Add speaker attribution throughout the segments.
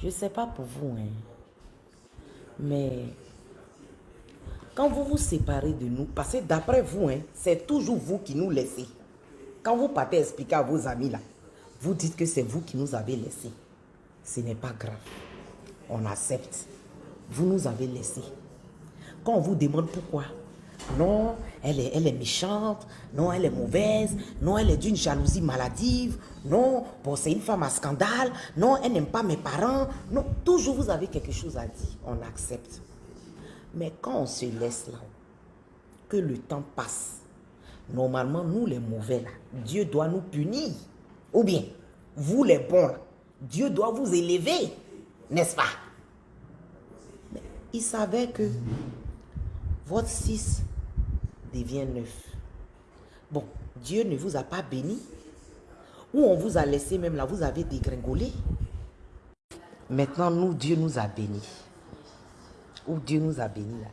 Speaker 1: Je ne sais pas pour vous, hein, mais quand vous vous séparez de nous, parce que d'après vous, hein, c'est toujours vous qui nous laissez. Quand vous partez expliquer à vos amis là, vous dites que c'est vous qui nous avez laissés. Ce n'est pas grave. On accepte. Vous nous avez laissés. Quand on vous demande pourquoi, non, elle est, elle est méchante, non, elle est mauvaise, non, elle est d'une jalousie maladive, non, bon, c'est une femme à scandale, non, elle n'aime pas mes parents, non, toujours vous avez quelque chose à dire, on accepte. Mais quand on se laisse là, que le temps passe, normalement, nous les mauvais là, Dieu doit nous punir. Ou bien, vous les bons Dieu doit vous élever, n'est-ce pas? Mais il savait que votre 6 devient 9. Bon, Dieu ne vous a pas béni. Ou on vous a laissé même là, vous avez dégringolé. Maintenant, nous, Dieu nous a bénis. Ou Dieu nous a bénis là.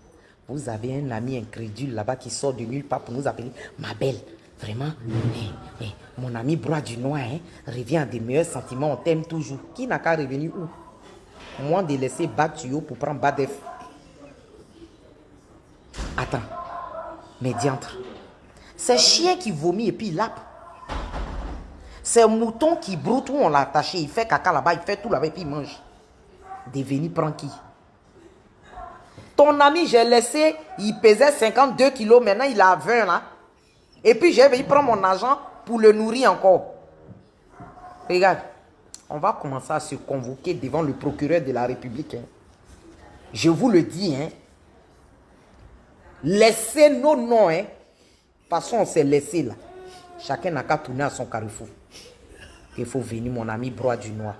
Speaker 1: Vous avez un ami incrédule là-bas qui sort de nulle part pour nous appeler ma belle. Vraiment, mon ami Broie du Noir hein, revient à des meilleurs sentiments, on t'aime toujours. Qui n'a qu'à revenir où? Moi de laisser bas pour prendre bas. Attends. Mais diantre. C'est chien qui vomit et puis il lappe. C'est mouton qui broute où on l'a attaché. Il fait caca là-bas, il fait tout là-bas et puis il mange. Devenu prend qui? Ton ami, j'ai laissé, il pesait 52 kilos, maintenant il a 20 là. Et puis j'ai il prend mon argent pour le nourrir encore. Regarde, on va commencer à se convoquer devant le procureur de la République. Hein. Je vous le dis, hein, Laissez nos noms, hein. Passons, on s'est laissé là. Chacun n'a qu'à tourner à son carrefour. Il faut venir, mon ami Broie du Noir.